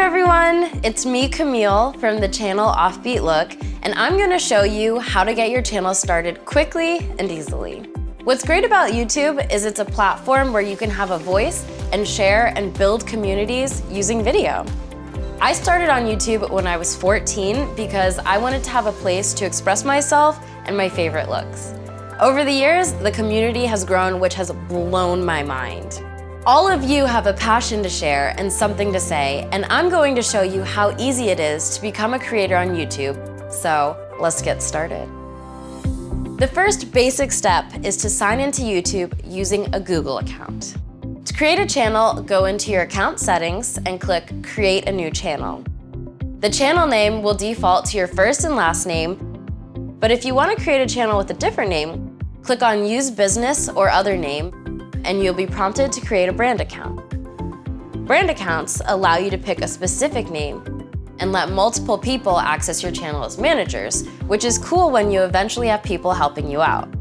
everyone! It's me, Camille, from the channel Offbeat Look, and I'm gonna show you how to get your channel started quickly and easily. What's great about YouTube is it's a platform where you can have a voice and share and build communities using video. I started on YouTube when I was 14 because I wanted to have a place to express myself and my favorite looks. Over the years, the community has grown, which has blown my mind. All of you have a passion to share and something to say, and I'm going to show you how easy it is to become a creator on YouTube. So let's get started. The first basic step is to sign into YouTube using a Google account. To create a channel, go into your account settings and click Create a New Channel. The channel name will default to your first and last name, but if you want to create a channel with a different name, click on Use Business or Other Name and you'll be prompted to create a brand account. Brand accounts allow you to pick a specific name and let multiple people access your channel as managers, which is cool when you eventually have people helping you out.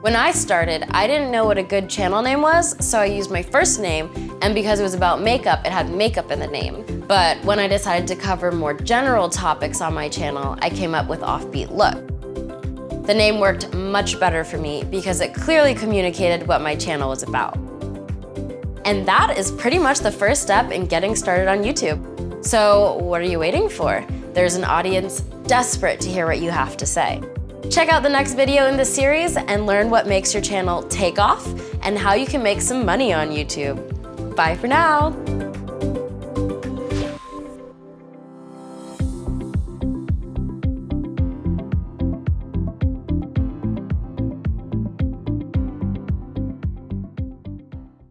When I started, I didn't know what a good channel name was, so I used my first name, and because it was about makeup, it had makeup in the name. But when I decided to cover more general topics on my channel, I came up with Offbeat Look. The name worked much better for me because it clearly communicated what my channel was about. And that is pretty much the first step in getting started on YouTube. So what are you waiting for? There's an audience desperate to hear what you have to say. Check out the next video in this series and learn what makes your channel take off and how you can make some money on YouTube. Bye for now.